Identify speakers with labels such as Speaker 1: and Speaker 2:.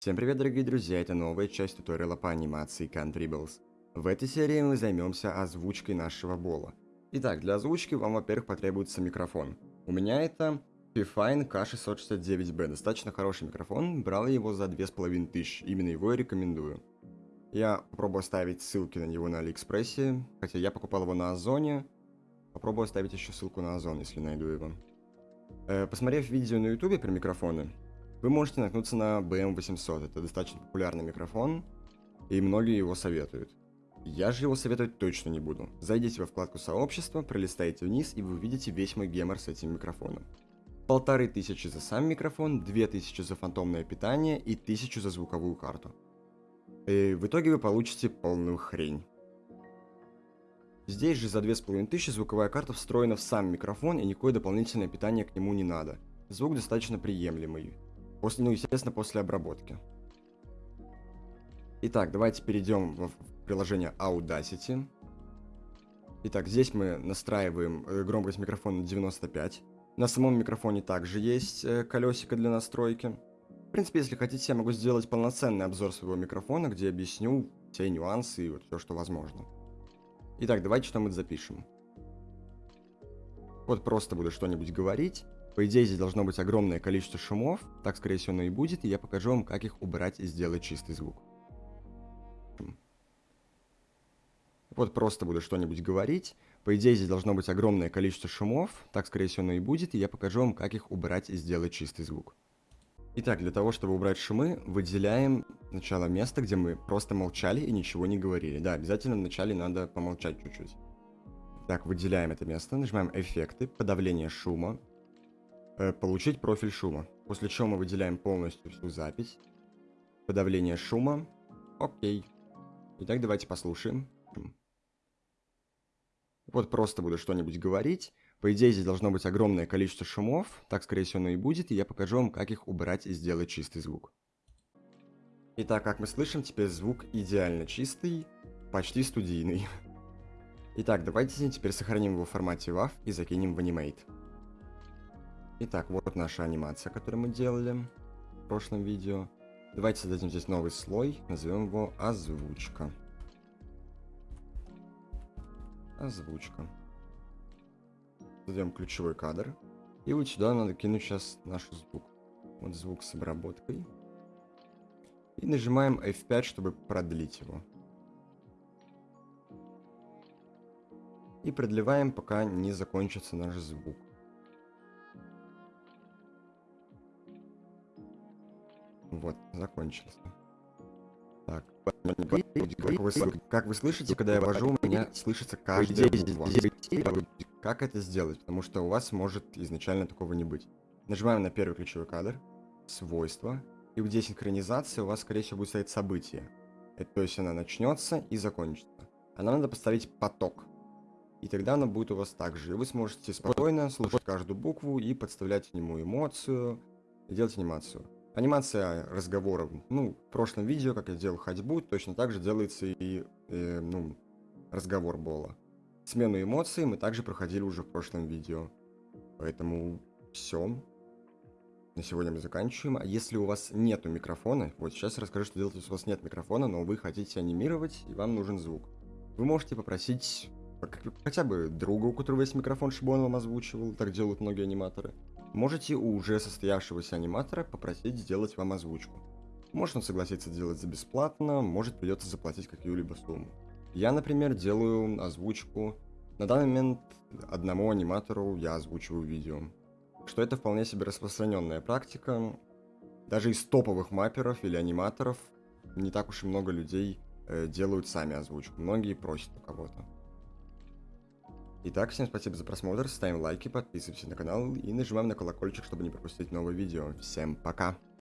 Speaker 1: Всем привет, дорогие друзья, это новая часть туториала по анимации Cantribles. В этой серии мы займемся озвучкой нашего бола. Итак, для озвучки вам, во-первых, потребуется микрофон. У меня это Pfine K669B, достаточно хороший микрофон, брал я его за 2500, именно его я рекомендую. Я попробую оставить ссылки на него на Алиэкспрессе, хотя я покупал его на Озоне. Попробую оставить еще ссылку на Озон, если найду его. Э, посмотрев видео на ютубе про микрофоны, вы можете наткнуться на BM800. Это достаточно популярный микрофон, и многие его советуют. Я же его советовать точно не буду. Зайдите во вкладку сообщества, пролистайте вниз, и вы увидите весь мой гемор с этим микрофоном. Полторы тысячи за сам микрофон, две тысячи за фантомное питание и тысячу за звуковую карту. И в итоге вы получите полную хрень. Здесь же за 2500 звуковая карта встроена в сам микрофон и никакое дополнительное питание к нему не надо. Звук достаточно приемлемый. После, ну, естественно, после обработки. Итак, давайте перейдем в приложение Audacity. Итак, здесь мы настраиваем э, громкость микрофона на 95. На самом микрофоне также есть э, колесико для настройки. В принципе, если хотите, я могу сделать полноценный обзор своего микрофона, где объясню все нюансы и вот все, что возможно. Итак, давайте что-нибудь запишем. Вот просто буду что-нибудь говорить. По идее, здесь должно быть огромное количество шумов. Так, скорее всего, оно и будет. И я покажу вам, как их убрать и сделать чистый звук. Вот просто буду что-нибудь говорить. По идее, здесь должно быть огромное количество шумов. Так, скорее всего, оно и будет. И я покажу вам, как их убрать и сделать чистый звук. Итак, для того, чтобы убрать шумы, выделяем сначала место, где мы просто молчали и ничего не говорили. Да, обязательно вначале надо помолчать чуть-чуть. Так, выделяем это место, нажимаем эффекты, подавление шума, э, получить профиль шума. После чего мы выделяем полностью всю запись. Подавление шума. Окей. Итак, давайте послушаем. Вот просто буду что-нибудь говорить. По идее, здесь должно быть огромное количество шумов, так, скорее всего, оно и будет, и я покажу вам, как их убрать и сделать чистый звук. Итак, как мы слышим, теперь звук идеально чистый, почти студийный. Итак, давайте теперь сохраним его в формате WAV и закинем в Animate. Итак, вот наша анимация, которую мы делали в прошлом видео. Давайте создадим здесь новый слой, назовем его озвучка. Озвучка создаем ключевой кадр. И вот сюда надо кинуть сейчас наш звук. Вот звук с обработкой. И нажимаем F5, чтобы продлить его. И продлеваем, пока не закончится наш звук. Вот, закончился. Так. Как вы, как вы слышите, когда я вожу, у меня слышится каждая буква. Как это сделать? Потому что у вас может изначально такого не быть. Нажимаем на первый ключевой кадр, свойства, и здесь синхронизация у вас, скорее всего, будет стоять событие. Это, то есть она начнется и закончится. А нам надо поставить поток. И тогда она будет у вас так же. И вы сможете спокойно слушать каждую букву и подставлять к нему эмоцию, и делать анимацию. Анимация разговоров. Ну, в прошлом видео, как я делал ходьбу, точно так же делается и, э, ну, разговор Бола. Смену эмоций мы также проходили уже в прошлом видео. Поэтому все. На сегодня мы заканчиваем. А если у вас нету микрофона, вот сейчас расскажу, что делать, если у вас нет микрофона, но вы хотите анимировать, и вам нужен звук. Вы можете попросить хотя бы друга, у которого есть микрофон, чтобы он вам озвучивал, так делают многие аниматоры. Можете у уже состоявшегося аниматора попросить сделать вам озвучку. Может он согласится делать за бесплатно, может придется заплатить какую-либо сумму. Я, например, делаю озвучку. На данный момент одному аниматору я озвучиваю видео. Что это вполне себе распространенная практика. Даже из топовых мапперов или аниматоров не так уж и много людей э, делают сами озвучку. Многие просят у кого-то. Итак, всем спасибо за просмотр, ставим лайки, подписываемся на канал и нажимаем на колокольчик, чтобы не пропустить новые видео. Всем пока!